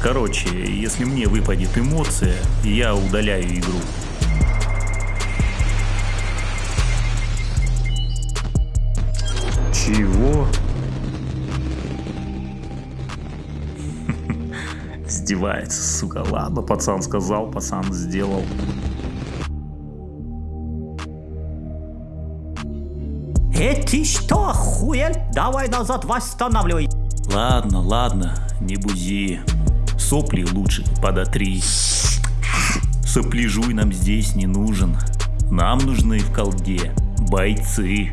короче, если мне выпадет эмоция, я удаляю игру. Чего? Издевается, сука. Ладно, пацан сказал, пацан сделал. Э, ты что, охуел? Давай назад восстанавливай. Ладно, ладно, не бузи. Сопли лучше подотри. Сопляжуй нам здесь не нужен. Нам нужны в колде бойцы.